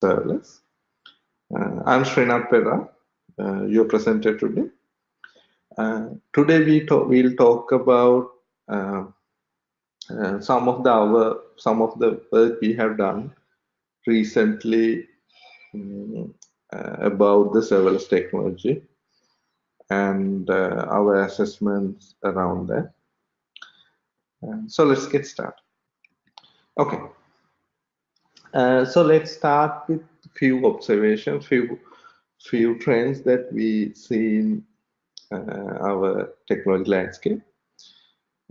serverless. Uh, I'm Srinath Perera, uh, your presenter today. Uh, today we talk, we'll talk about uh, uh, some of the our some of the work we have done recently um, about the serverless technology and our assessments around that. so let's get started. Okay. Uh, so let's start with few observations, few few trends that we see in uh, our technology landscape.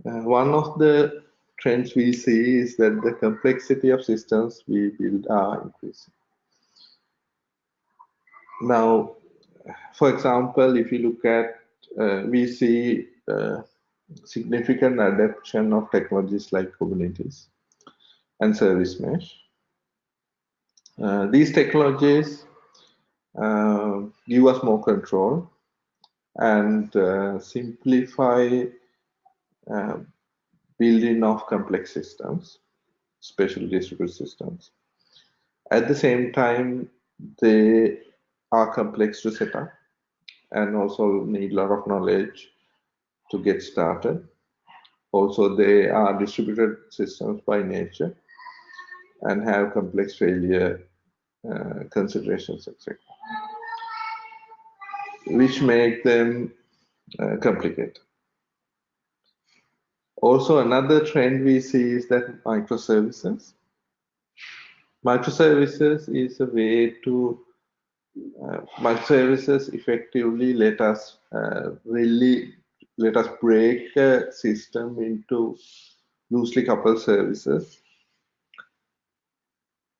Uh, one of the trends we see is that the complexity of systems we build are increasing. Now, for example, if you look at, uh, we see uh, significant adoption of technologies like Kubernetes and service mesh. Uh, these technologies uh, give us more control and uh, simplify building of complex systems, especially distributed systems. At the same time, they are complex to set up and also need a lot of knowledge to get started. Also, they are distributed systems by nature and have complex failure uh, considerations, etc., which make them uh, complicated. Also, another trend we see is that microservices. Microservices is a way to uh, microservices effectively let us uh, really let us break a system into loosely coupled services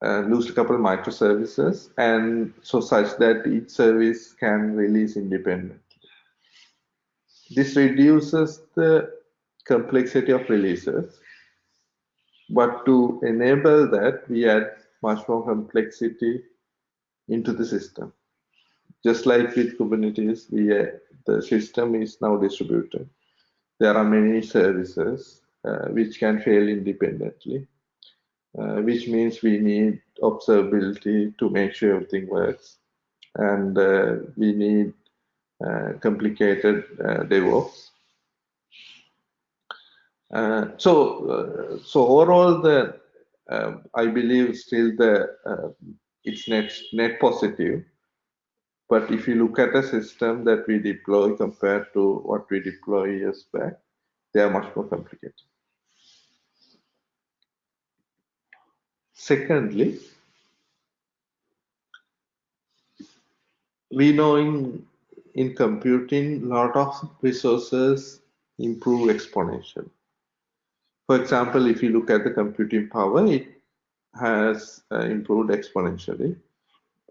uh, loosely coupled microservices and so such that each service can release independently. This reduces the complexity of releases, but to enable that, we add much more complexity into the system. Just like with Kubernetes, we, uh, the system is now distributed. There are many services uh, which can fail independently uh, which means we need observability to make sure everything works. And uh, we need uh, complicated uh, DevOps. Uh, so, uh, so overall, the I believe still the it's net net positive. But if you look at the system that we deploy compared to what we deploy years back, they are much more complicated. Secondly, we know in, in computing, lot of resources improve exponentially. For example, if you look at the computing power, it has uh, improved exponentially.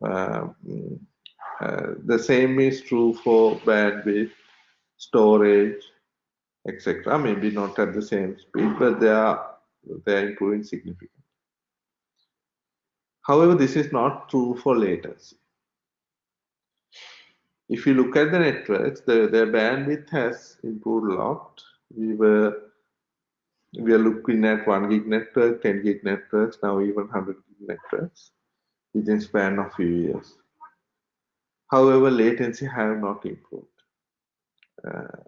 Uh, uh, the same is true for bandwidth, storage, etc. Maybe not at the same speed, but they are they are improving significantly. However, this is not true for latency. If you look at the networks, the, their bandwidth has improved a lot. We were we are looking at 1 gig network, 10 gig networks, now even 100 gig networks within span of few years. However, latency have not improved. Uh,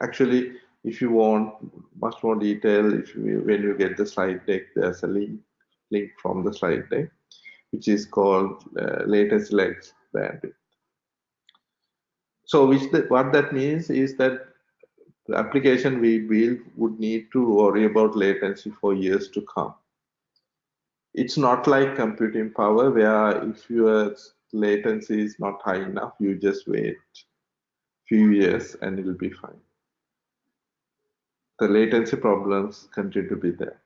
actually, if you want much more detail, if you, when you get the slide deck, there's a link link from the slide deck which is called uh, latency lags bandwidth. So which the, what that means is that the application we build would need to worry about latency for years to come. It's not like computing power where if your latency is not high enough, you just wait few years and it'll be fine. The latency problems continue to be there.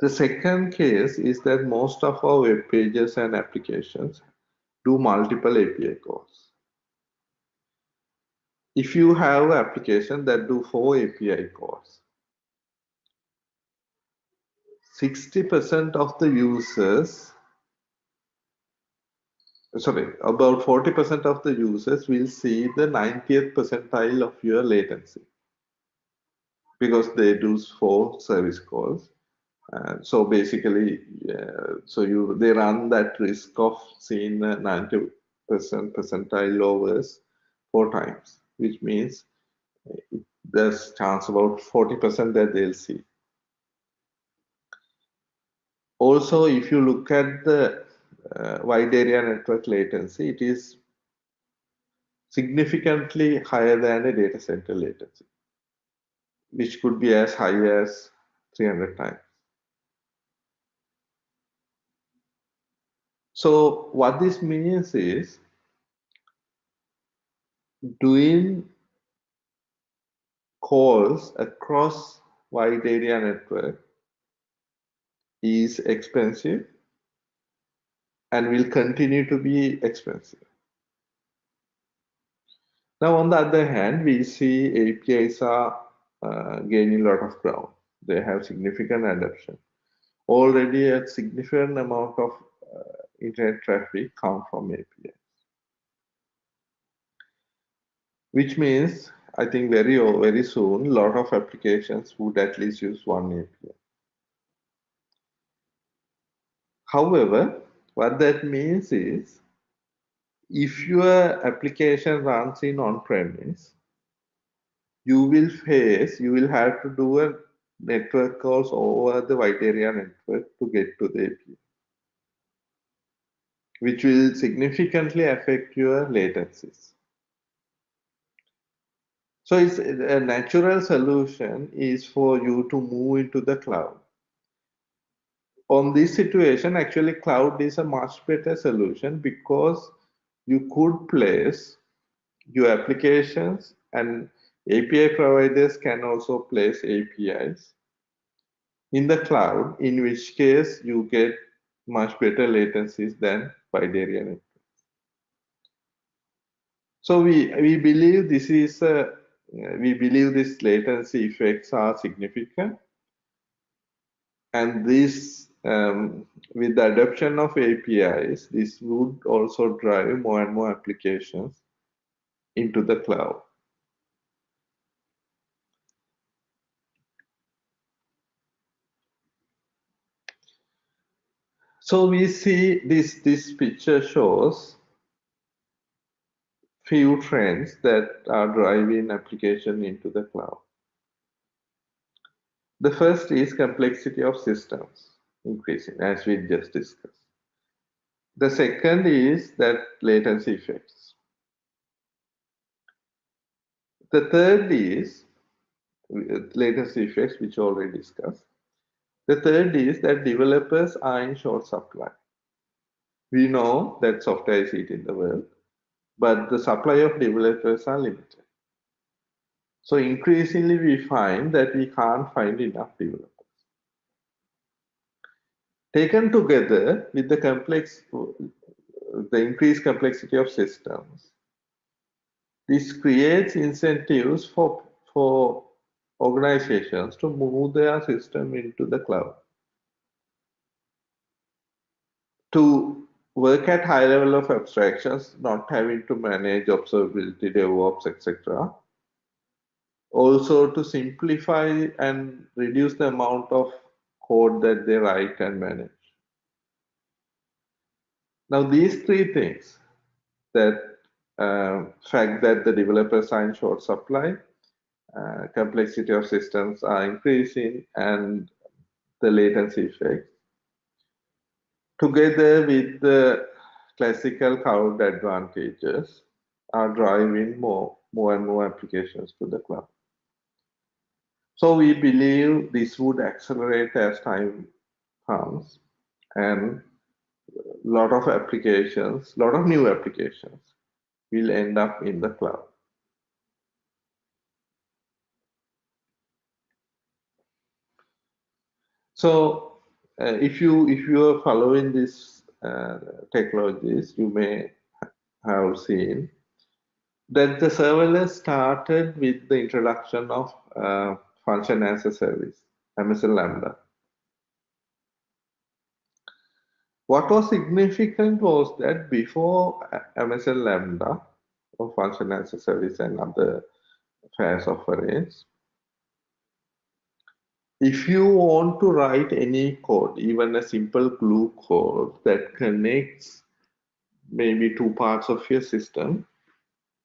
The second case is that most of our web pages and applications do multiple API calls. If you have an application that do four API calls, 60% of the users, sorry, about 40% of the users will see the 90th percentile of your latency because they do four service calls Uh, so basically, uh, so you they run that risk of seeing 90 percent percentile lowers four times, which means there's chance about 40 percent that they'll see. Also, if you look at the uh, wide area network latency, it is significantly higher than a data center latency, which could be as high as 300 times. So what this means is doing calls across wide area network is expensive and will continue to be expensive. Now, on the other hand, we see APIs are uh, gaining a lot of ground. They have significant adoption. Already a significant amount of uh, internet traffic come from APIs. Which means, I think very, oh, very soon, a lot of applications would at least use one API. However, what that means is, if your application runs in on-premise, you will face, you will have to do a network calls over the wide area network to get to the API which will significantly affect your latencies. So it's a natural solution is for you to move into the cloud. On this situation, actually cloud is a much better solution because you could place your applications and API providers can also place APIs in the cloud, in which case you get much better latencies than area networks. So we, we believe this is, a, we believe this latency effects are significant. And this, um, with the adoption of APIs, this would also drive more and more applications into the cloud. So we see this, this picture shows few trends that are driving application into the cloud. The first is complexity of systems increasing, as we just discussed. The second is that latency effects. The third is latency effects, which already discussed. The third is that developers are in short supply. We know that software is eating the world, but the supply of developers are limited. So increasingly we find that we can't find enough developers. Taken together with the complex, the increased complexity of systems, this creates incentives for, for organizations to move their system into the cloud. To work at high level of abstractions, not having to manage observability, DevOps, etc. Also to simplify and reduce the amount of code that they write and manage. Now these three things, that uh, fact that the developers are in short supply, uh, complexity of systems are increasing and the latency effect together with the classical cloud advantages are driving more more and more applications to the cloud. So we believe this would accelerate as time comes and a lot of applications a lot of new applications will end up in the cloud So uh, if you if you are following these uh, technologies, you may have seen that the serverless started with the introduction of uh, function as a service, Amazon Lambda. What was significant was that before Amazon Lambda, or function as a service and other FaaS offerings, if you want to write any code, even a simple glue code that connects maybe two parts of your system,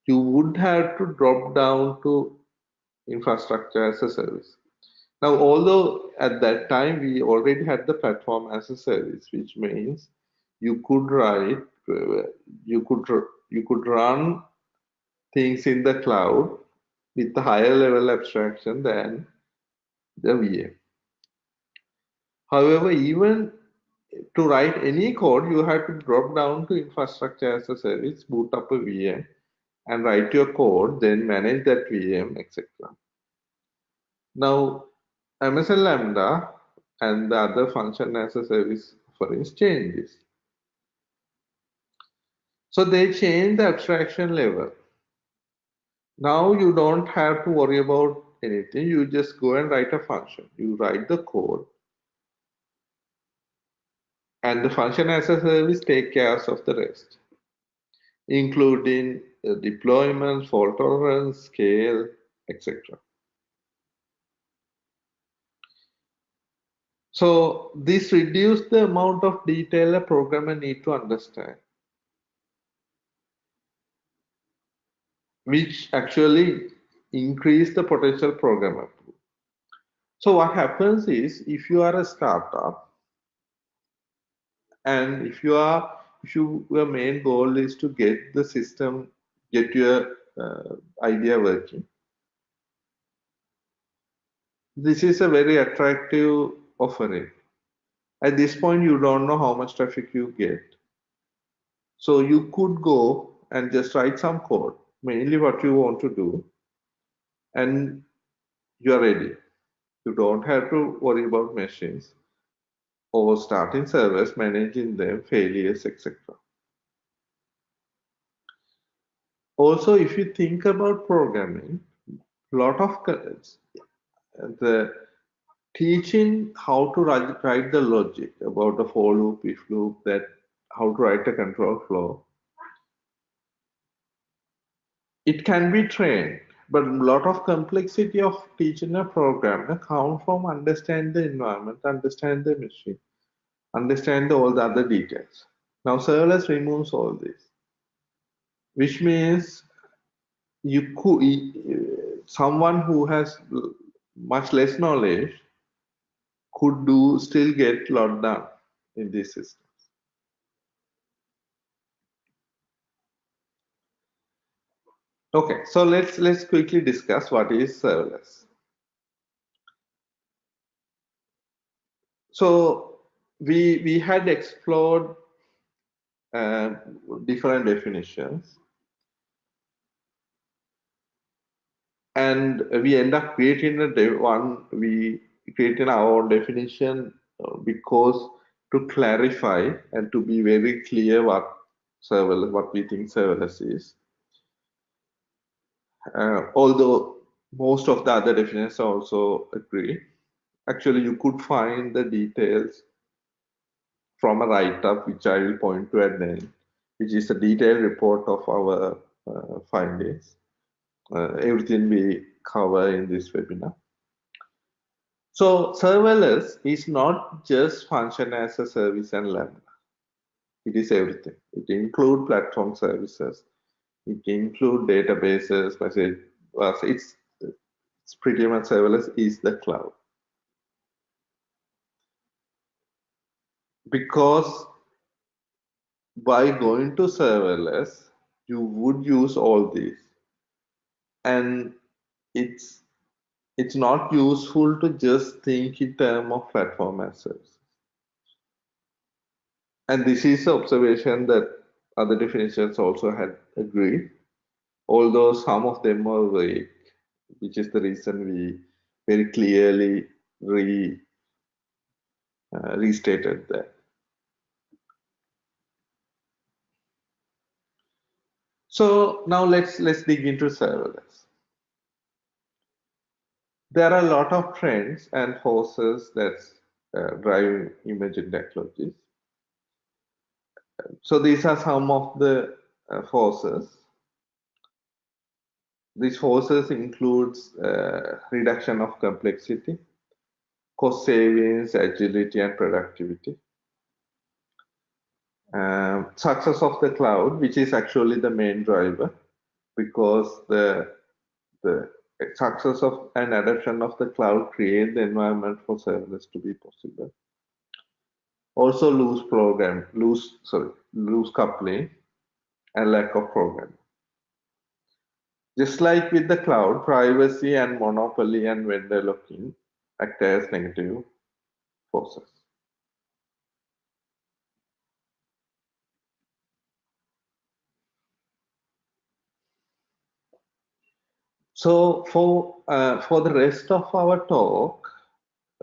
you would have to drop down to infrastructure as a service. Now, although at that time we already had the platform as a service, which means you could write, you could you could run things in the cloud with a higher level abstraction than the VM. However, even to write any code, you have to drop down to infrastructure as a service, boot up a VM, and write your code, then manage that VM, etc. Now, Amazon Lambda and the other function as a service offerings change this. So they change the abstraction level. Now you don't have to worry about anything. You just go and write a function. You write the code. And the function as a service take care of the rest, including the deployment, fault tolerance, scale, etc. So this reduces the amount of detail a programmer need to understand. Which actually increase the potential programmer pool. So what happens is if you are a startup and if you are if you, your main goal is to get the system, get your uh, idea working, this is a very attractive offering. At this point, you don't know how much traffic you get. So you could go and just write some code, mainly what you want to do, and you are ready. You don't have to worry about machines or starting servers, managing them, failures, etc. Also, if you think about programming, a lot of the teaching how to write, write the logic about the for loop, if loop, that how to write a control flow. It can be trained, but a lot of complexity of teaching a program come from understand the environment, understand the machine, understand all the other details. Now serverless removes all this, which means you could someone who has much less knowledge could do still get lot done in this systems. Okay, so let's let's quickly discuss what is serverless. So we we had explored uh, different definitions, and we end up creating a one we creating our definition uh, because to clarify and to be very clear what serverless what we think serverless is although most of the other definitions also agree. Actually, you could find the details from a write-up, which I will point to at the end, which is a detailed report of our uh, findings. Uh, everything we cover in this webinar. So serverless is not just function as a service and Lambda. It is everything. It includes platform services, it can include databases, message. It's it's pretty much serverless is the cloud. Because by going to serverless, you would use all these. And it's it's not useful to just think in terms of platform as services. And this is the observation that other definitions also had agreed, although some of them were vague, which is the reason we very clearly re, uh, restated that. So now let's let's dig into serverless. There are a lot of trends and forces that's uh, driving emerging technologies so these are some of the uh, forces. These forces includes uh, reduction of complexity, cost savings, agility, and productivity. Um, success of the cloud, which is actually the main driver, because the the success of an adoption of the cloud create the environment for serverless to be possible. Also loose program, loose sorry, loose coupling, and lack of program. Just like with the cloud, privacy and monopoly and vendor lock-in act as negative forces. So for uh, for the rest of our talk,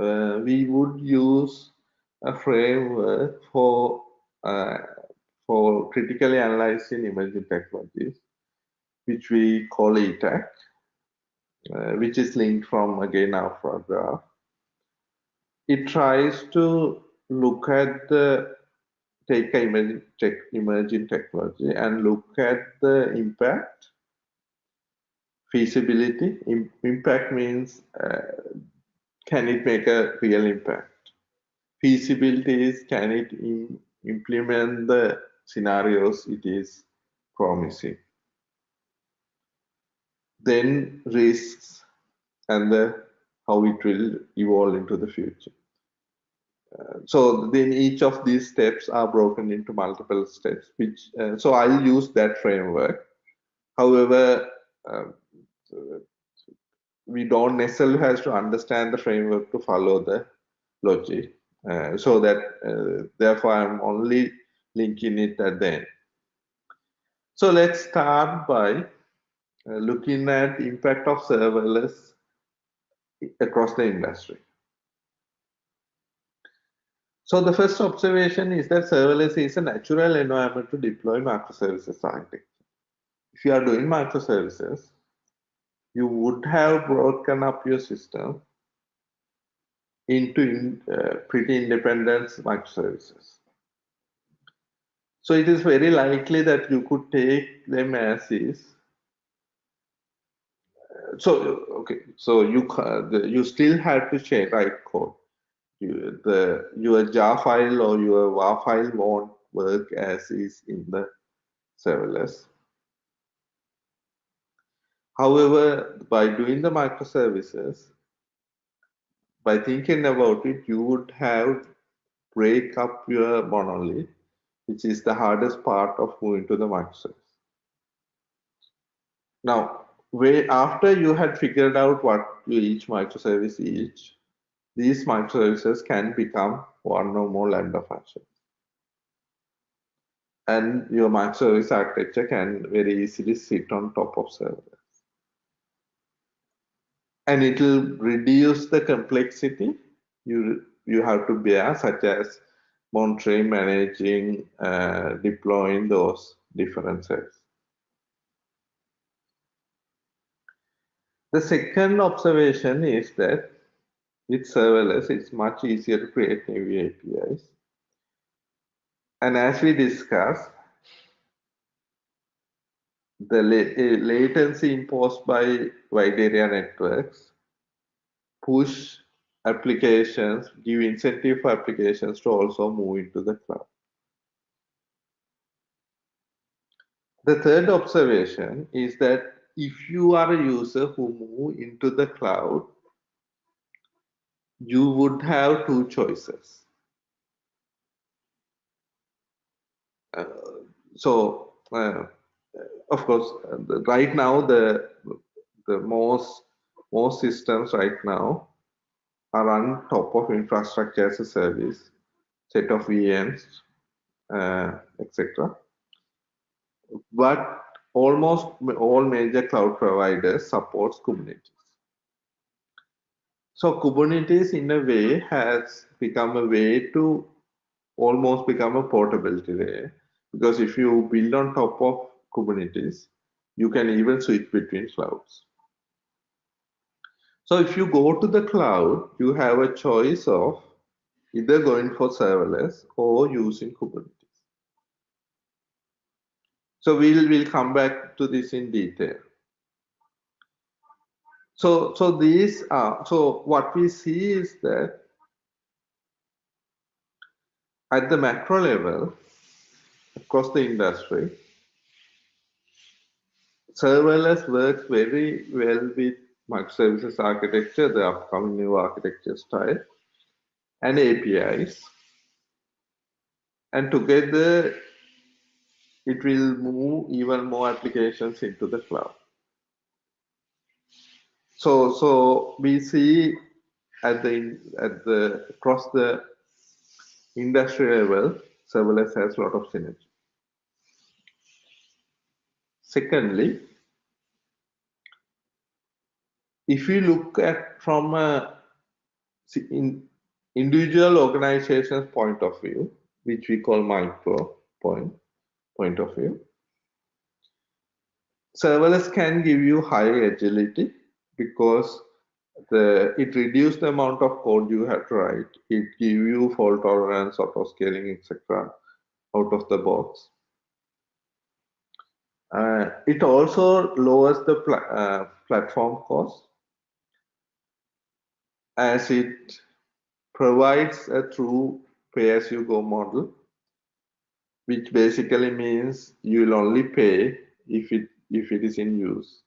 uh, we would use a framework for uh, for critically analyzing emerging technologies, which we call ETAC, uh, which is linked from again our graph. It tries to look at the take emerging, tech, emerging technology and look at the impact feasibility. impact means uh, can it make a real impact? Feasibility is can it implement the scenarios it is promising? Then risks and the how it will evolve into the future. Uh, so then each of these steps are broken into multiple steps which uh, so i'll use that framework however um, we don't necessarily have to understand the framework to follow the logic. Uh, so that uh, therefore I'm only linking it at the end. So let's start by uh, looking at the impact of serverless across the industry. So the first observation is that serverless is a natural environment to deploy microservices architecture. If you are doing microservices, you would have broken up your system into uh, pretty independent microservices. So it is very likely that you could take them as is. So okay, so you uh, you still have to change write code. You, the your jar file or your WAR file won't work as is in the serverless. However, by doing the microservices, by thinking about it, you would have break up your monolith, which is the hardest part of moving to the microservice. Now, way after you had figured out what each microservice is, these microservices can become one or more Lambda functions. And your microservice architecture can very easily sit on top of serverless and it will reduce the complexity. You you have to bear such as monitoring managing uh, deploying those differences the second observation is that with serverless it's much easier to create new apis and as we discussed the la latency imposed by wide area networks push applications, give incentive for applications to also move into the cloud. The third observation is that if you are a user who move into the cloud, you would have two choices. Uh, so uh, of course, uh, right now the the most most systems right now are on top of infrastructure as a service, set of VMs, uh, etc. But almost all major cloud providers supports Kubernetes. So Kubernetes in a way has become a way to almost become a portability layer because if you build on top of Kubernetes, you can even switch between clouds. So if you go to the cloud, you have a choice of either going for serverless or using Kubernetes. So we'll, we'll come back to this in detail. So, so these are, so what we see is that at the macro level, across the industry, serverless works very well with microservices architecture, the upcoming new architecture style, and APIs. And together, it will move even more applications into the cloud. So, so we see at the at the across the industry level, serverless has a lot of synergy. Secondly, if you look at from a in individual organization's point of view, which we call micro point point of view, serverless can give you high agility because the it reduces the amount of code you have to write. It give you fault tolerance, auto scaling, etc. out of the box. Uh, it also lowers the pl uh, platform cost as it provides a true pay-as-you-go model, which basically means you will only pay if it if it is in use.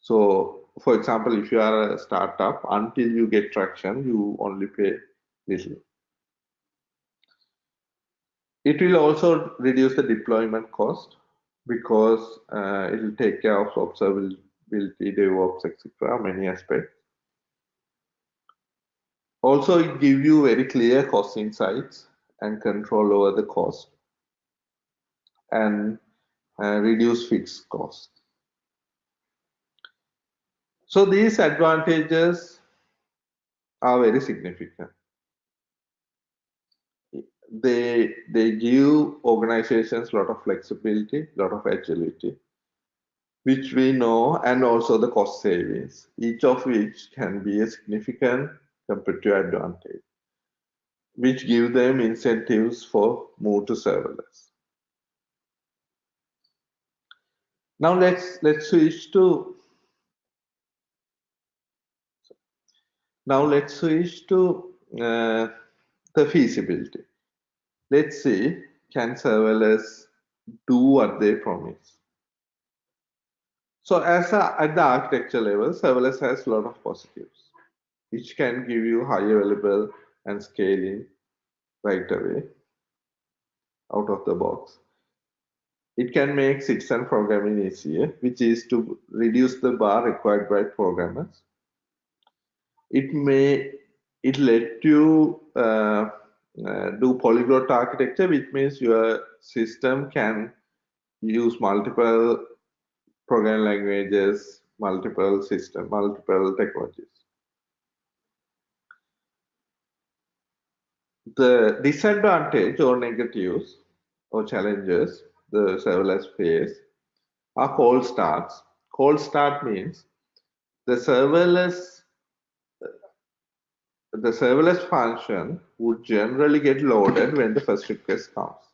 So for example, if you are a startup, until you get traction, you only pay little. It will also reduce the deployment cost because uh, it will take care of observability, DevOps, etc., many aspects. Also, it gives you very clear cost insights and control over the cost and uh, reduce fixed cost. So these advantages are very significant. They they give organizations a lot of flexibility, a lot of agility, which we know, and also the cost savings, each of which can be a significant competitive advantage, which give them incentives for move to serverless. Now let's let's switch to Now let's switch to uh, the feasibility. Let's see, can serverless do what they promise? So as a, at the architecture level, serverless has a lot of positives, which can give you high available and scaling right away out of the box. It can make citizen programming easier, which is to reduce the bar required by programmers it may it let you uh, uh, do polyglot architecture, which means your system can use multiple programming languages, multiple system, multiple technologies. The disadvantage or negatives or challenges the serverless face are cold starts. Cold start means the serverless the serverless function would generally get loaded when the first request comes.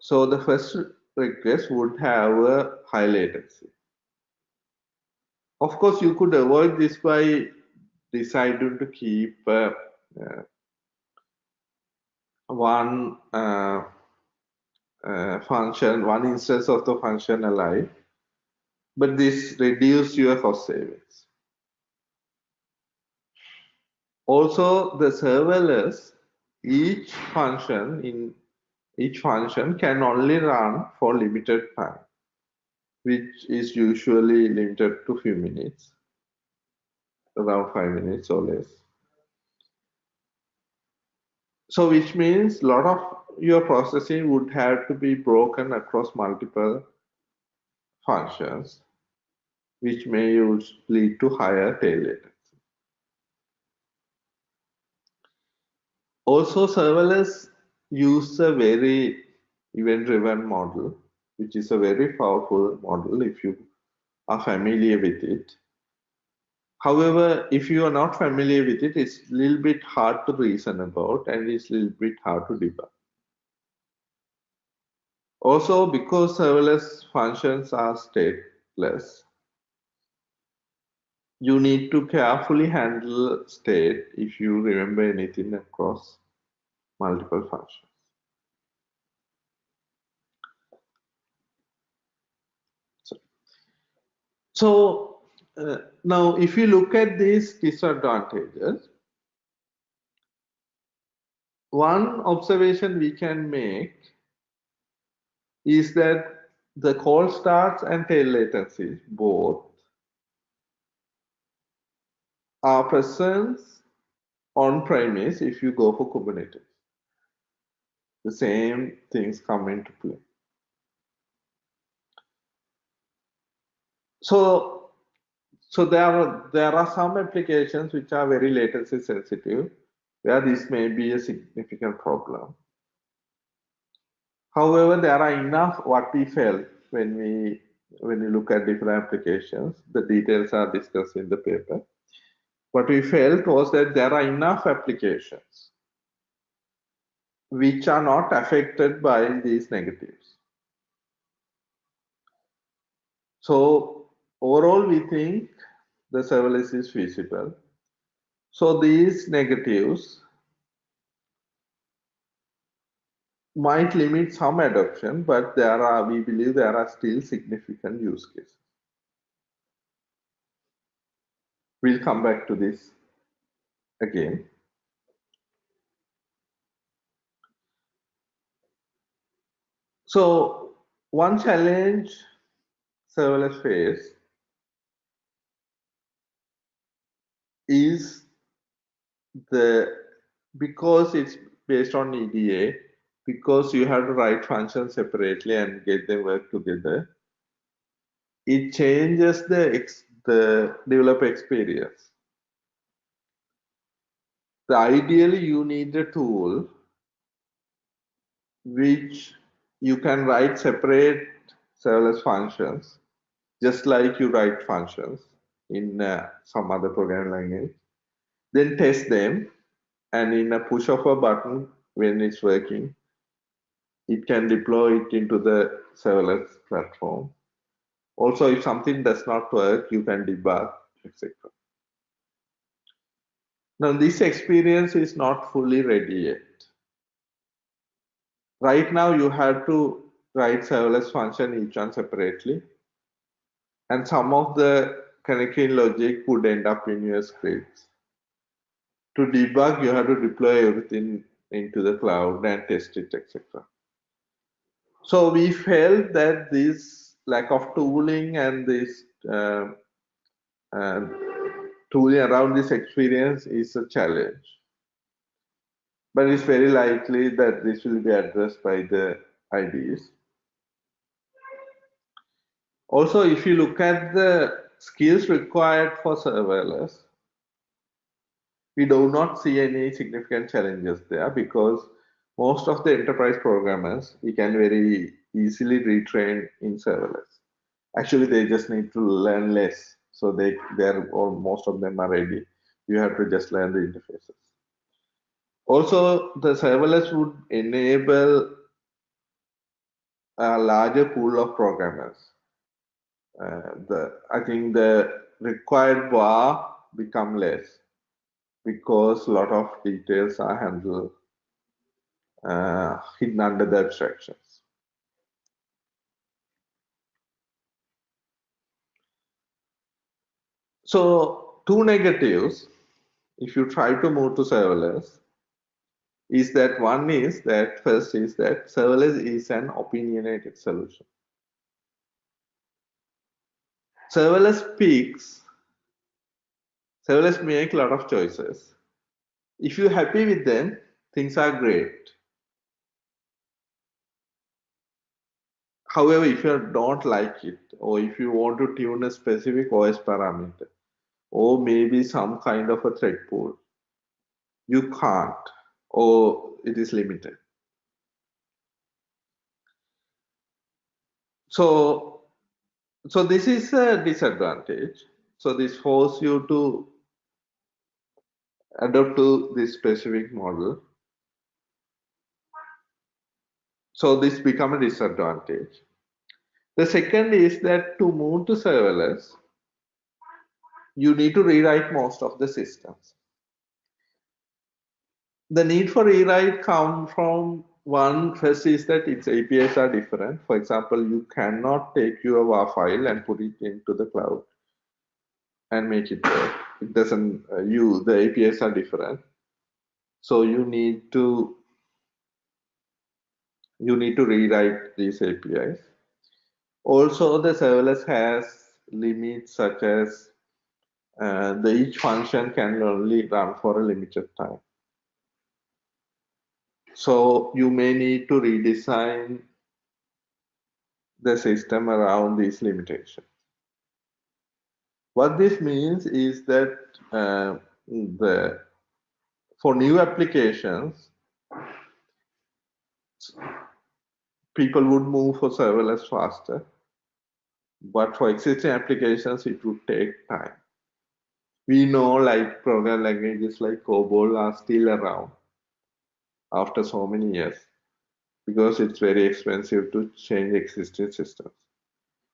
So the first request would have a high latency. Of course, you could avoid this by deciding to keep uh, uh, one uh, uh function, one instance of the function alive, but this reduces your cost savings. Also, the serverless, each function in each function can only run for limited time, which is usually limited to few minutes, around five minutes or less. So which means a lot of your processing would have to be broken across multiple functions, which may lead to higher tail latency. Also, serverless use a very event-driven model, which is a very powerful model if you are familiar with it. However, if you are not familiar with it, it's a little bit hard to reason about and it's a little bit hard to debug. Also, because serverless functions are stateless, you need to carefully handle state if you remember anything across multiple functions. So, so uh, now if you look at these disadvantages, one observation we can make is that the cold starts and tail latency both are present on premise if you go for Kubernetes. The same things come into play. So, so there are there are some applications which are very latency sensitive, where this may be a significant problem. However, there are enough what we felt when we when we look at different applications. The details are discussed in the paper. What we felt was that there are enough applications which are not affected by these negatives. So overall, we think the serverless is feasible. So these negatives might limit some adoption, but there are, we believe there are still significant use cases. We'll come back to this again. So one challenge serverless face is the because it's based on EDA, because you have to write functions separately and get them work together, it changes the ex, the developer experience. The ideally you need a tool which you can write separate serverless functions, just like you write functions in uh, some other programming language, then test them, and in a push of a button when it's working, it can deploy it into the serverless platform. Also, if something does not work, you can debug, etc. Now, this experience is not fully ready yet. Right now, you have to write serverless function each one separately. And some of the connecting logic would end up in your scripts. To debug, you have to deploy everything into the cloud and test it, etc. So we felt that this lack of tooling and this uh, uh, tooling around this experience is a challenge. But it's very likely that this will be addressed by the IDEs. Also, if you look at the skills required for serverless, we do not see any significant challenges there because most of the enterprise programmers we can very easily retrain in serverless. Actually, they just need to learn less. So they they're or most of them are ready. You have to just learn the interfaces. Also, the serverless would enable a larger pool of programmers. Uh, the I think the required bar become less because a lot of details are handled uh, hidden under the abstractions. So two negatives, if you try to move to serverless, is that one is that first is that serverless is an opinionated solution. Serverless peaks serverless make a lot of choices. If you're happy with them, things are great. However, if you don't like it, or if you want to tune a specific OS parameter, or maybe some kind of a thread pool, you can't, or it is limited. So, so this is a disadvantage. So this forces you to adapt to this specific model. So this become a disadvantage. The second is that to move to serverless, you need to rewrite most of the systems. the need for rewrite come from one first is that its APIs are different. For example, you cannot take your WAR file and put it into the cloud and make it work. It doesn't, uh, you, the APIs are different. So you need to, you need to rewrite these APIs. Also, the serverless has limits such as uh, the each function can only run for a limited time. So you may need to redesign the system around these limitations. What this means is that uh, the for new applications, people would move for serverless faster, but for existing applications, it would take time. We know like program languages like COBOL are still around after so many years because it's very expensive to change existing systems.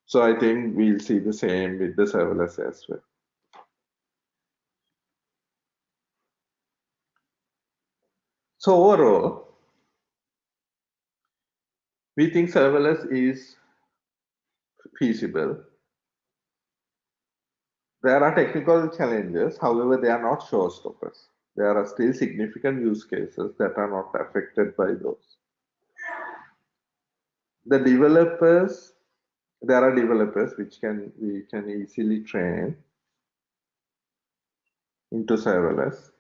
So I think we'll see the same with the serverless as well. So overall, we think serverless is feasible. There are technical challenges, however, they are not showstoppers there are still significant use cases that are not affected by those. The developers, there are developers which can we can easily train into serverless.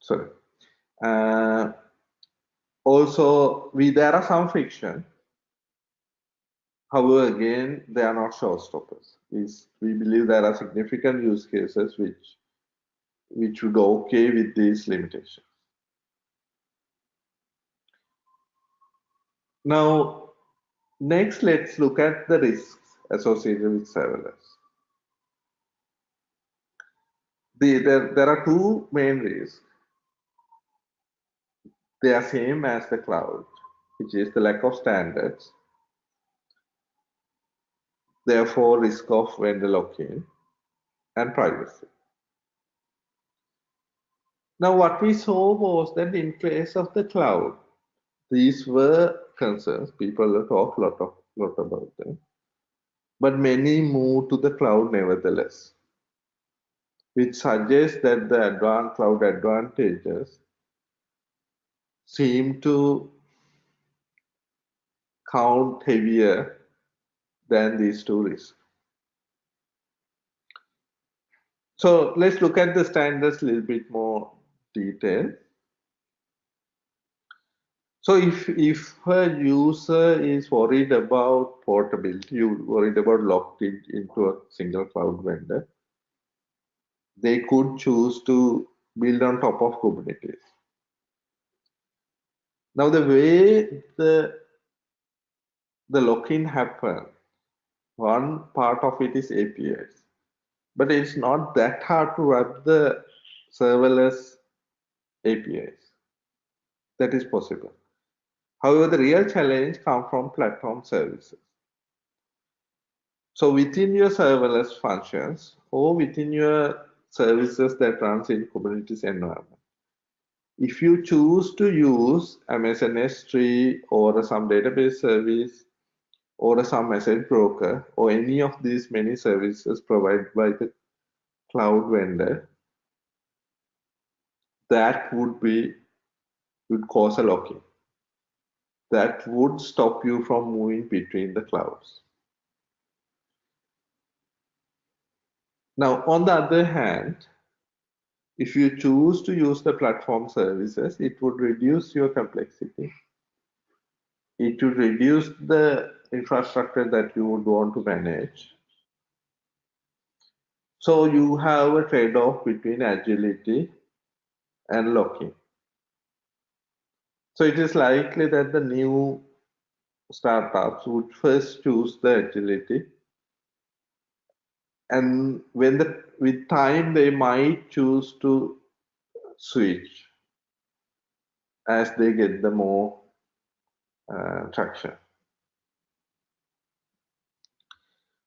Sorry. Uh, also, we there are some friction However, again, they are not showstoppers. We believe there are significant use cases which which would okay with these limitations. Now, next, let's look at the risks associated with serverless. The, there, there are two main risks. They are same as the cloud, which is the lack of standards therefore risk of vendor lock-in and privacy. Now what we saw was that in case of the cloud, these were concerns, people talk a lot, of, lot about them, but many moved to the cloud nevertheless, which suggests that the advanced cloud advantages seem to count heavier than these two risks. So let's look at the standards a little bit more detail. So if, if a user is worried about portability, you worried about locked in, into a single cloud vendor, they could choose to build on top of Kubernetes. Now the way the the lock-in happens one part of it is APIs. But it's not that hard to wrap the serverless APIs. That is possible. However, the real challenge comes from platform services. So within your serverless functions or within your services that runs in Kubernetes environment, if you choose to use Amazon S3 or some database service or some message broker or any of these many services provided by the cloud vendor, that would be would cause a lock-in. That would stop you from moving between the clouds. Now, on the other hand, if you choose to use the platform services, it would reduce your complexity. It would reduce the infrastructure that you would want to manage. So you have a trade-off between agility and lock-in. So it is likely that the new startups would first choose the agility and when the with time they might choose to switch as they get the more uh, traction.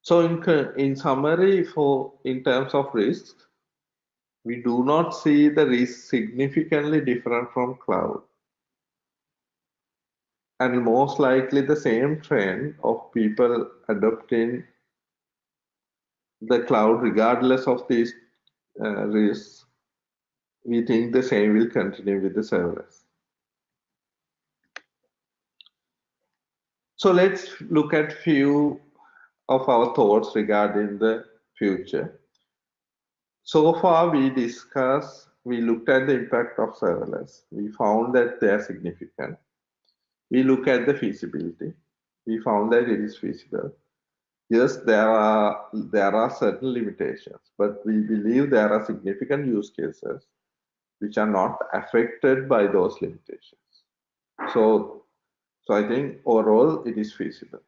So in, in summary, for in terms of risk, we do not see the risk significantly different from cloud. And most likely the same trend of people adopting the cloud regardless of these uh, risks, we think the same will continue with the serverless. So let's look at few of our thoughts regarding the future. So far we discussed, we looked at the impact of serverless. We found that they are significant. We look at the feasibility. We found that it is feasible. Yes, there are there are certain limitations, but we believe there are significant use cases which are not affected by those limitations. So, so I think overall it is feasible.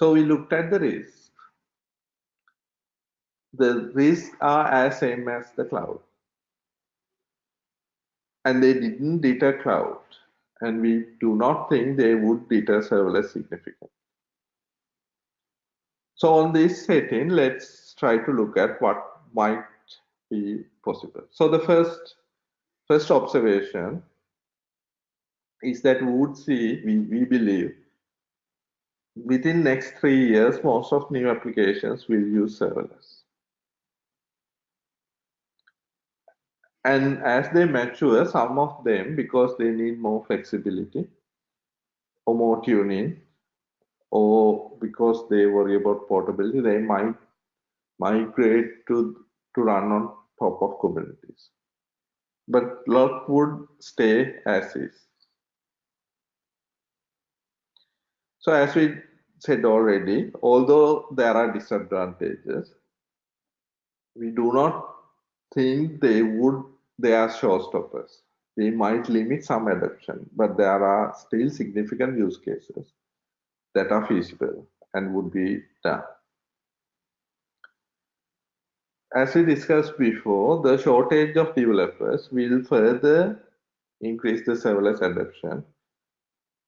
So we looked at the risks. The risks are as same as the cloud. And they didn't deter cloud. And we do not think they would deter serverless significantly. So on this setting, let's try to look at what might be possible. So the first first observation is that we would see, we, we believe, within next three years, most of new applications will use serverless. And as they mature, some of them, because they need more flexibility or more tuning, or because they worry about portability, they might migrate to, to run on top of Kubernetes. But lot would stay as is. So as we said already, although there are disadvantages, we do not think they would, they are showstoppers. They might limit some adoption, but there are still significant use cases that are feasible and would be done. As we discussed before, the shortage of developers will further increase the serverless adoption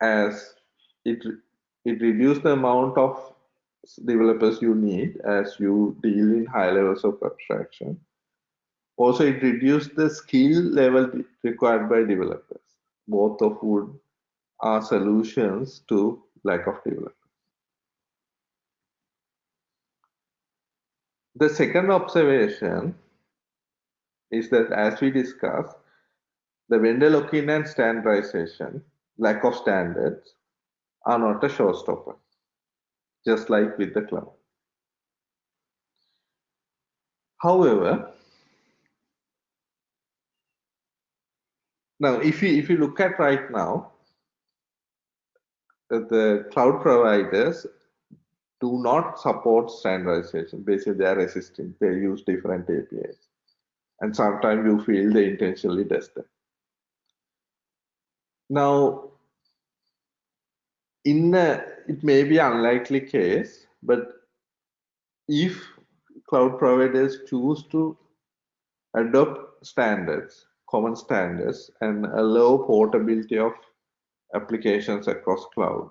as it, it reduces the amount of developers you need as you deal in high levels of abstraction. Also, it reduces the skill level required by developers, both of would are solutions to lack of developers. The second observation is that as we discussed, the vendor lock-in and standardization, lack of standards, are not a showstopper, just like with the cloud. However, now if you if you look at right now, the cloud providers do not support standardization. Basically, they are resistant. They use different APIs. And sometimes you feel they intentionally does that. Now, in a, it may be unlikely case, but if cloud providers choose to adopt standards, common standards, and allow portability of applications across cloud.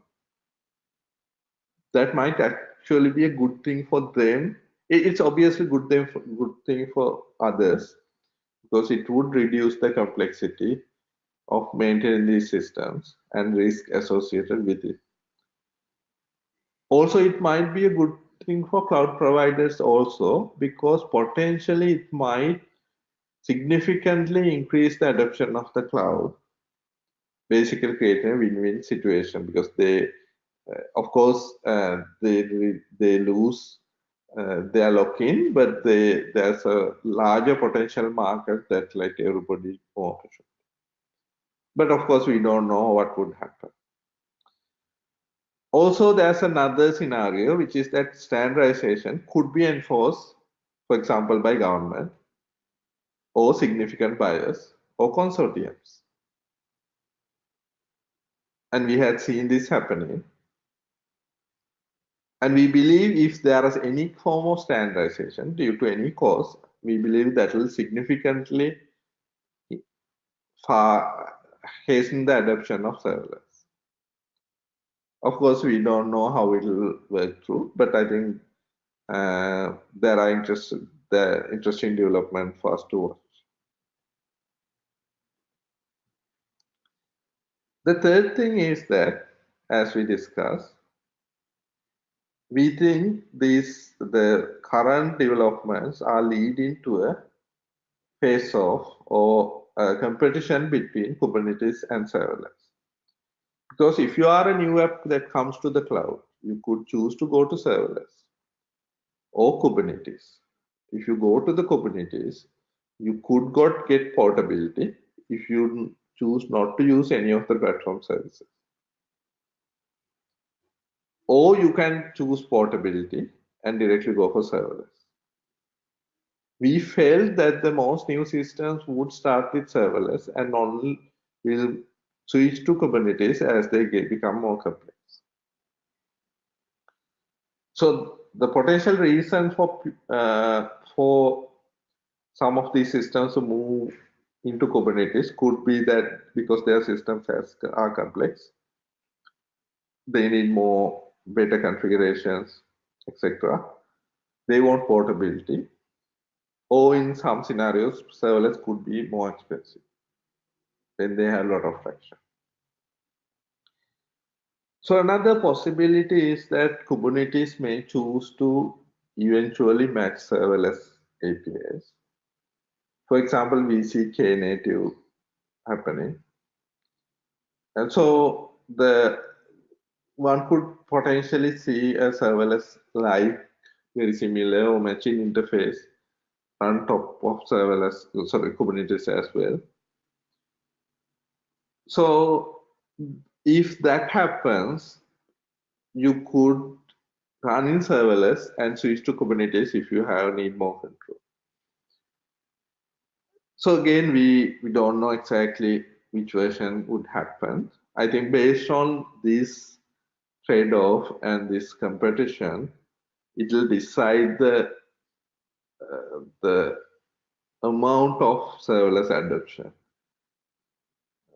That might actually be a good thing for them. It's obviously good thing for, good thing for others because it would reduce the complexity of maintaining these systems and risk associated with it. Also, it might be a good thing for cloud providers also because potentially it might significantly increase the adoption of the cloud basically creating a win-win situation because they, uh, of course, uh, they they lose uh, their lock-in, but they, there's a larger potential market that like everybody wants. But of course, we don't know what would happen. Also, there's another scenario, which is that standardization could be enforced, for example, by government or significant buyers or consortiums and we had seen this happening. And we believe if there is any form of standardization due to any cause, we believe that will significantly far hasten the adoption of serverless. Of course, we don't know how it will work through, but I think uh, there are interesting, the interesting development for us to watch. The third thing is that, as we discussed, we think these the current developments are leading to a phase off or a competition between Kubernetes and serverless. Because if you are a new app that comes to the cloud, you could choose to go to serverless or Kubernetes. If you go to the Kubernetes, you could got get portability if you choose not to use any of the platform services. Or you can choose portability and directly go for serverless. We felt that the most new systems would start with serverless and only will switch to Kubernetes as they get, become more complex. So the potential reason for uh, for some of these systems to move into Kubernetes could be that because their systems has, are complex, they need more better configurations, etc. They want portability, or in some scenarios, serverless could be more expensive when they have a lot of traction. So another possibility is that Kubernetes may choose to eventually match serverless APIs. For example, we see Knative happening. And so the one could potentially see a serverless like very similar or matching interface on top of serverless, sorry, Kubernetes as well. So if that happens, you could run in serverless and switch to Kubernetes if you have need more control. So again, we, we don't know exactly which version would happen. I think based on this trade-off and this competition, it will decide the the amount of serverless adoption,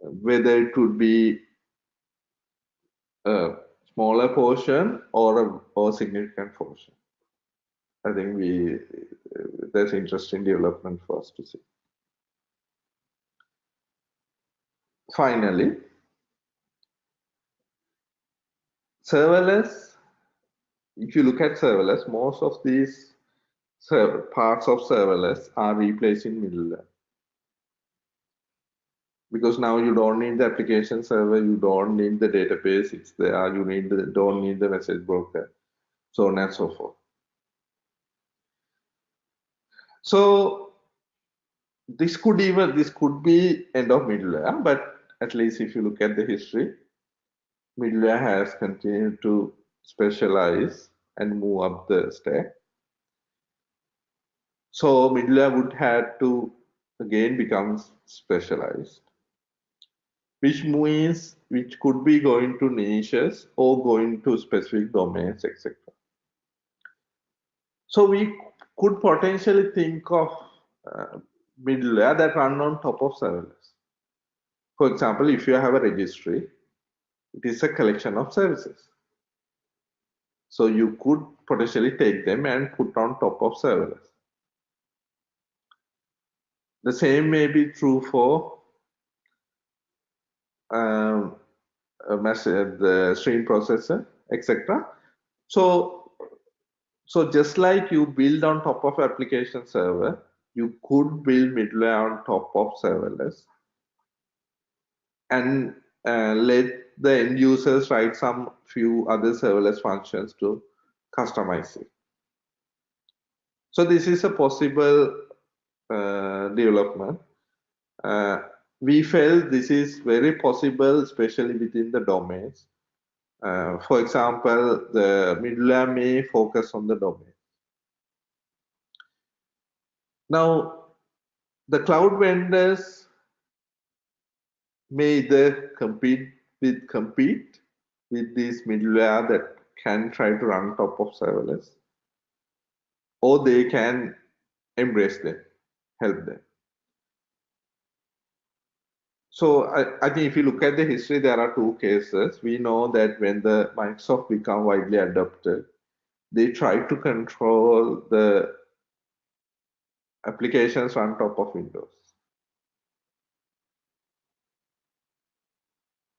whether it would be a smaller portion or a or significant portion. I think we there's interesting development for us to see. Finally, serverless. If you look at serverless, most of these parts of serverless are replacing middleware because now you don't need the application server, you don't need the database, it's there, you need the, don't need the message broker, so on and so forth. So this could even this could be end of middleware, but at least if you look at the history, middleware has continued to specialize and move up the stack. So middleware would have to again become specialized which means which could be going to niches or going to specific domains, etc. So we could potentially think of uh, middleware that run on top of serverless. For example, if you have a registry, it is a collection of services. So you could potentially take them and put on top of serverless. The same may be true for um, message, the stream processor, etc. So, so just like you build on top of application server, you could build middleware on top of serverless and uh, let the end users write some few other serverless functions to customize it. So this is a possible development. Uh, we felt this is very possible, especially within the domains. Uh, for example, the middleware may focus on the domain. Now, the cloud vendors may either compete with compete with this middleware that can try to run top of serverless, or they can embrace them, help them. so I, I, think if you look at the history, there are two cases. We know that when the Microsoft become widely adopted, they try to control the applications on top of Windows.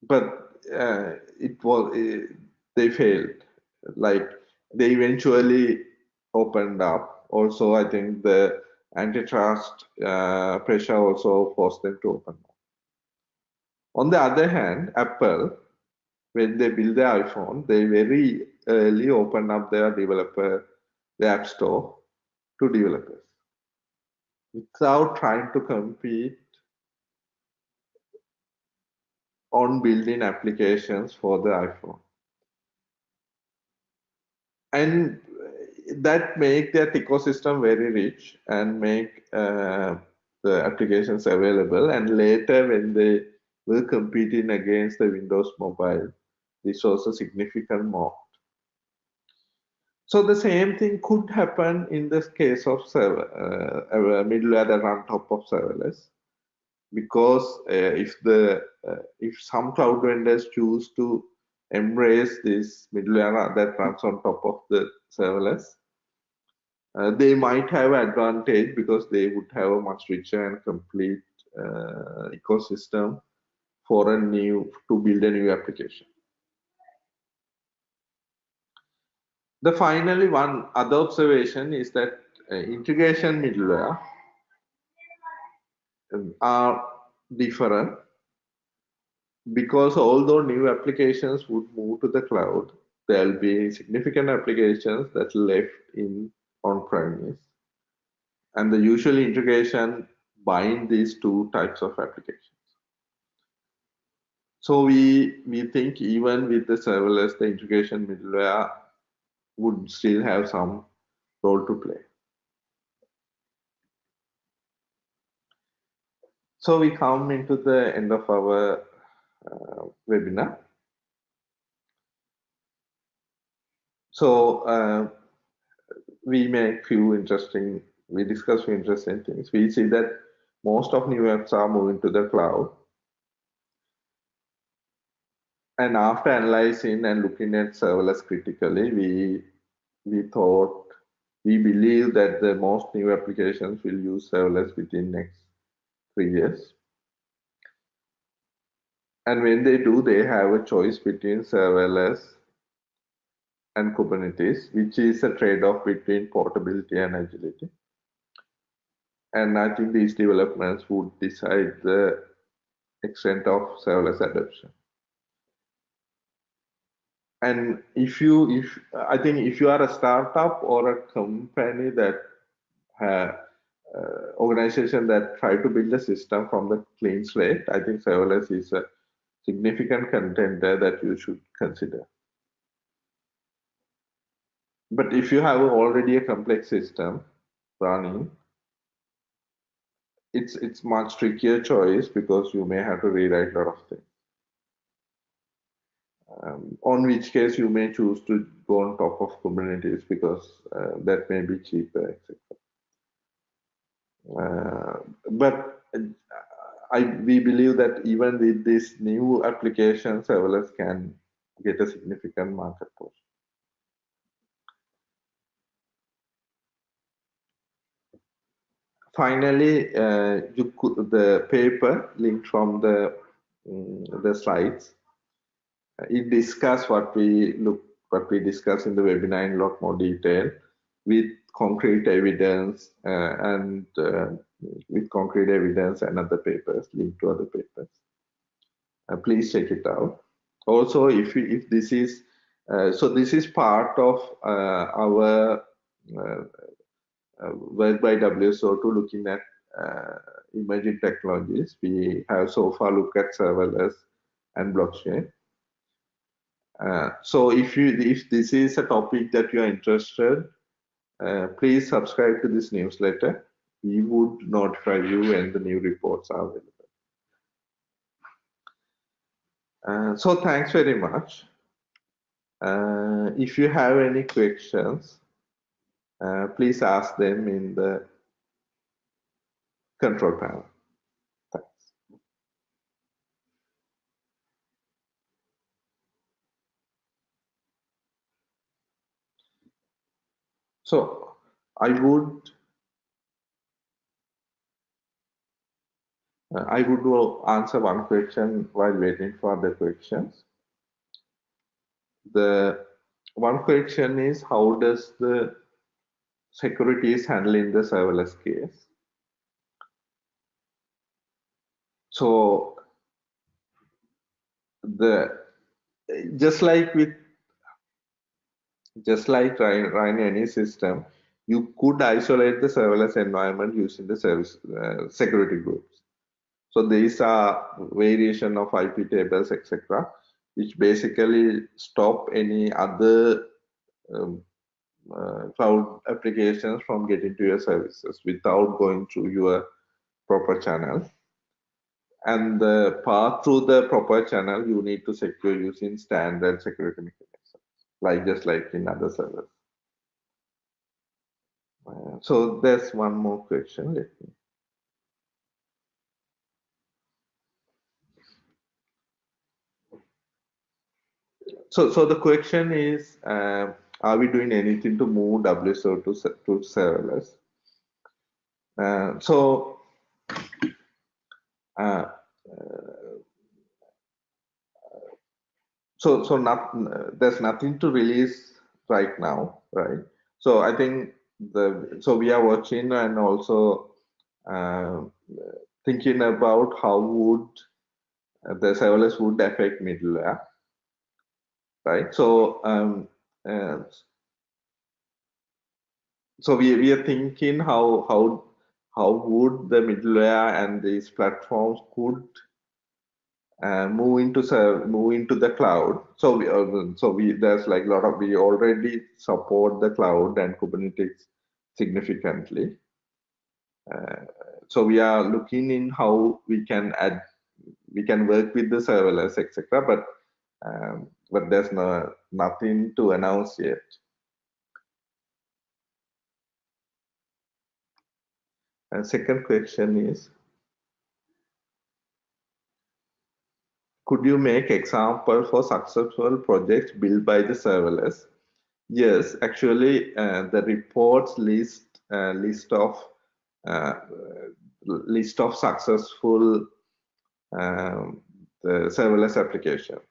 But uh, it was uh, they failed. Like they eventually opened up. Also, I think the antitrust uh, pressure also forced them to open. On the other hand, Apple, when they build the iPhone, they very early open up their developer, the App Store to developers without trying to compete on building applications for the iPhone. And that make that ecosystem very rich and make uh, the applications available. And later when they were competing against the Windows Mobile, this was a significant moat. So the same thing could happen in this case of server, uh, middleware that run top of serverless, because uh, if the uh, if some cloud vendors choose to embrace this middleware that runs on top of the serverless, uh, they might have advantage because they would have a much richer and complete uh, ecosystem for a new to build a new application. The finally one other observation is that uh, integration middleware um, are different because although new applications would move to the cloud, there will be significant applications that left in on-premise. And the usual integration bind these two types of applications. So we, we think even with the serverless, the integration middleware would still have some role to play. So we come into the end of our uh, webinar. So uh, we make few interesting, we discuss few interesting things. We see that most of new apps are moving to the cloud and after analyzing and looking at serverless critically, we we thought we believe that the most new applications will use serverless within next three years. And when they do, they have a choice between serverless and Kubernetes, which is a trade-off between portability and agility. And I think these developments would decide the extent of serverless adoption and if you if i think if you are a startup or a company that have uh, organization that try to build a system from the clean slate i think serverless is a significant contender that you should consider but if you have already a complex system running it's it's much trickier choice because you may have to rewrite a lot of things um, on which case you may choose to go on top of Kubernetes because uh, that may be cheaper, etc. Uh, but uh, I, we believe that even with this new application, serverless can get a significant market portion. Finally, uh, could, the paper linked from the um, the slides it discuss what we look what we discuss in the webinar in a lot more detail with concrete evidence uh, and uh, with concrete evidence and other papers linked to other papers. Uh, please check it out. Also, if we, if this is uh, so, this is part of uh, our work by WSO2 looking at emerging technologies. We have so far looked at serverless and blockchain uh, so if you if this is a topic that you are interested, uh, please subscribe to this newsletter. We would notify you when the new reports are available. Uh, so thanks very much. Uh, if you have any questions, uh, please ask them in the control panel. Thanks. So I would uh, I would do answer one question while waiting for the questions. The one question is how does the security is handling the serverless case? So the just like with just like running any system, you could isolate the serverless environment using the service uh, security groups. So these are variation of IP tables, etc., which basically stop any other um, uh, cloud applications from getting to your services without going through your proper channel. And the path through the proper channel, you need to secure using standard security mechanisms, like just like in other servers. Uh, so there's one more question. Let me. So, so the question is, uh, are we doing anything to move WSO2, to serverless? Uh, so, uh, so so not there's nothing to release right now, right? So I think the so we are watching and also uh, thinking about how would the serverless would affect middleware, right? So um, uh, so we, we are thinking how how how would the middleware and these platforms could uh, move into move into the cloud. So we uh, so we there's like a lot of we already support the cloud and Kubernetes significantly. Uh, so we are looking in how we can add we can work with the serverless etc. But um, but there's no nothing to announce yet. And second question is could you make example for successful projects built by the serverless? Yes, actually, uh, the reports list uh, list of uh, list of successful um, serverless applications.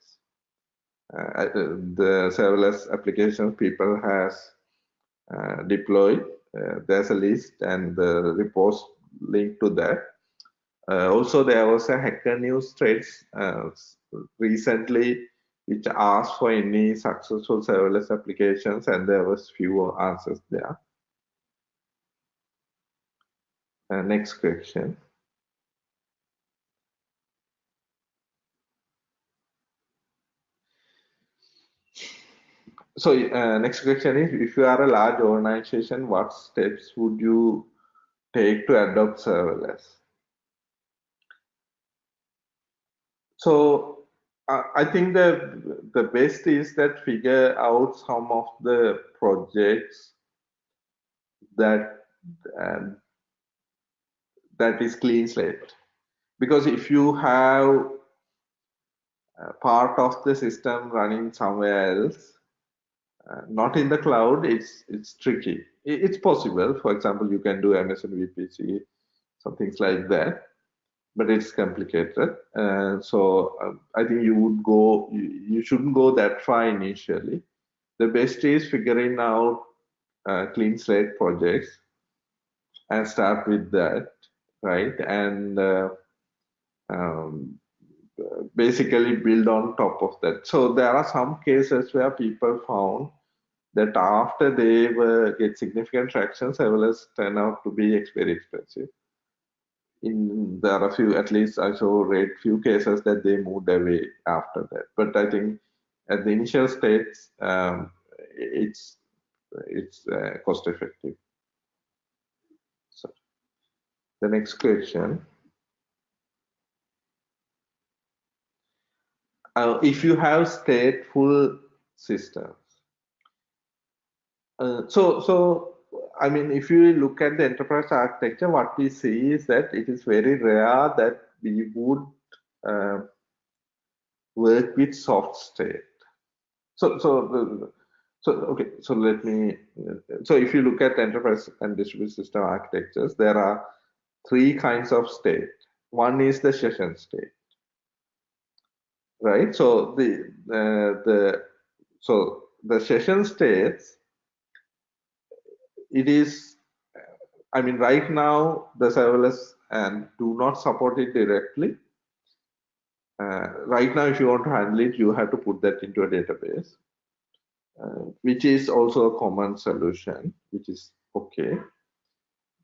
Uh, uh, the serverless applications people has uh, deployed. there's a list and the reports linked to that. Uh, also, there was a Hacker News threads uh, recently which asked for any successful serverless applications, and there was few answers there. Uh, next question. So uh, next question is, if you are a large organization, what steps would you take to adopt serverless? So uh, I think the the best is that figure out some of the projects that um, that is clean slate because if you have part of the system running somewhere else uh, not in the cloud it's it's tricky. It's possible. For example you can do amazon vpc some things like that but it's complicated. Uh, so uh, i think you would go you, you, shouldn't go that far initially. The best is figuring out uh, clean slate projects and start with that right? And uh, um, basically build on top of that. So there are some cases where people found that after they were get significant traction, serverless turn out to be very expensive. In there are a few, at least I saw read few cases that they moved away after that. But I think at the initial states, um, it's it's uh, cost effective. So the next question. Uh, if you have stateful systems. Uh, so, so I mean, if you look at the enterprise architecture, what we see is that it is very rare that we would uh, work with soft state. So, so, so okay, so let me. So if you look at enterprise and distributed system architectures, there are three kinds of state. One is the session state, right? So the uh, the so the session states. It is, I mean, right now the serverless and do not support it directly. Uh, right now, if you want to handle it, you have to put that into a database, uh, which is also a common solution, which is okay.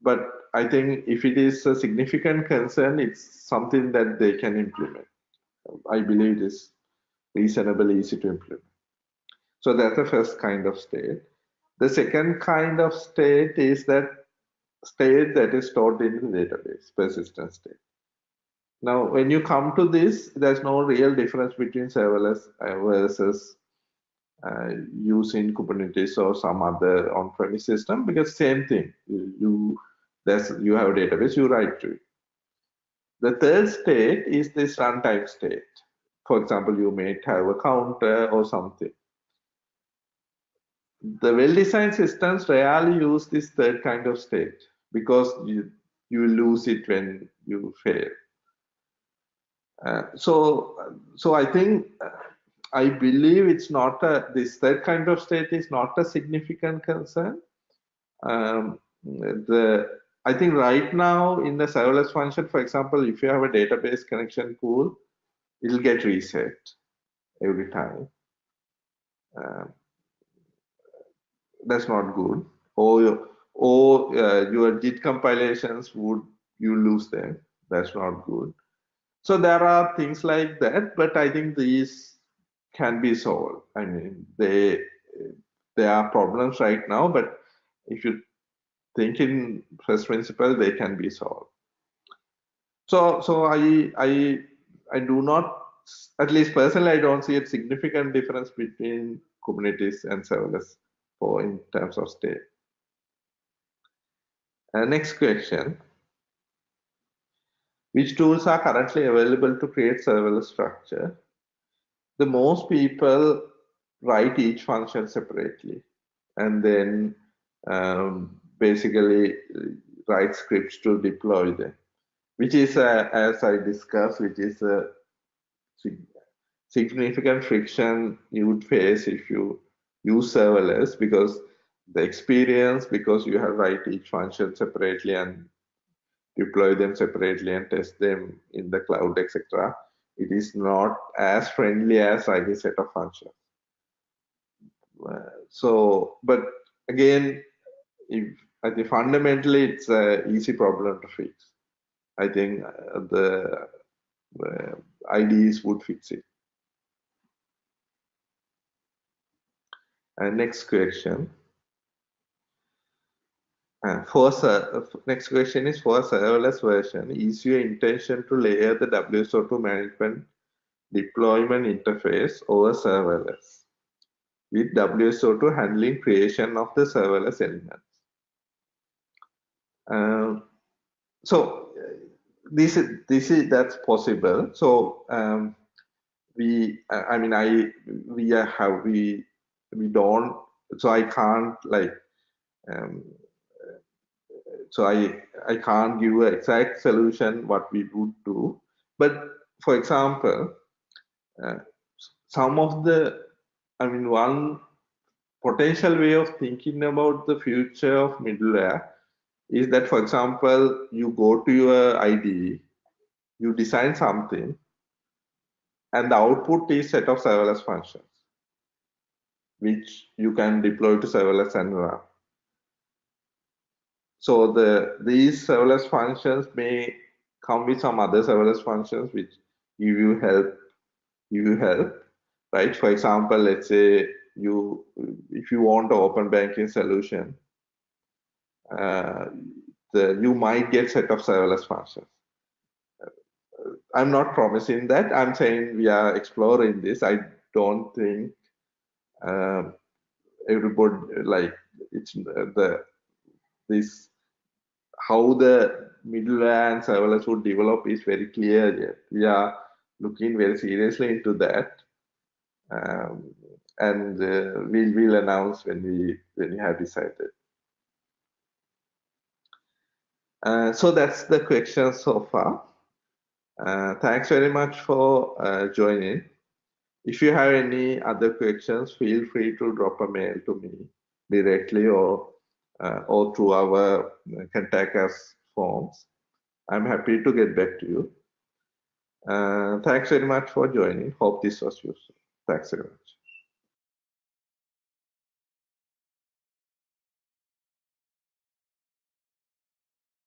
But I think if it is a significant concern, it's something that they can implement. I believe it is reasonably easy to implement. So that's the first kind of state. The second kind of state is that state that is stored in the database, persistent state. Now, when you come to this, there's no real difference between serverless uh, versus uh, using Kubernetes or some other on-premise system because same thing. You, you there's you have a database, you write to it. The third state is this runtime state. For example, you may have a counter or something. The well-designed systems rarely use this third kind of state because you, you lose it when you fail. Uh, so, so I think uh, I believe it's not a this third kind of state is not a significant concern. Um, the I think right now in the serverless function, for example, if you have a database connection pool, it'll get reset every time. Uh, that's not good. Or or uh, your JIT compilations would you lose them. That's not good. So there are things like that, but I think these can be solved. I mean, they there are problems right now, but if you think in first principle, they can be solved. So, so I, I, I do not, at least personally, I don't see a significant difference between Kubernetes and serverless for in terms of state. Uh, next question. Which tools are currently available to create serverless structure? The most people write each function separately and then um, basically write scripts to deploy them, which is, uh, as I discussed, which is a significant friction you would face if you use serverless because the experience, because you have write each function separately and deploy them separately and test them in the cloud, etc. It is not as friendly as writing set of functions. Uh, so, but again, if I think fundamentally it's an easy problem to fix. I think uh, the uh, IDEs would fix it. And next question. Uh, for next question is for serverless version, is your intention to layer the WSO2 management deployment interface over serverless with WSO2 handling creation of the serverless elements? Um, so this is this is that's possible. So um, we, I mean, I we have we we don't. So I can't like um, so I, I can't give an exact solution what we would do. But for example, uh, some of the, I mean, one potential way of thinking about the future of middleware is that, for example, you go to your IDE, you design something, and the output is set of serverless functions, which you can deploy to serverless and run. So the these serverless functions may come with some other serverless functions which give you help, give you help, right? For example, let's say you if you want an open banking solution, the, you might get set of serverless functions. I'm not promising that. I'm saying we are exploring this. I don't think um, everybody like it's the this how the middleware and serverless would develop is very clear yet. We are looking very seriously into that. Um, and uh, we'll, we'll announce when we when we have decided. Uh, so that's the question so far. Uh, thanks very much for uh, joining. If you have any other questions, feel free to drop a mail to me directly or uh, or through our uh, contact us forms. I'm happy to get back to you. Thanks very much for joining. Hope this was useful. Thanks very much.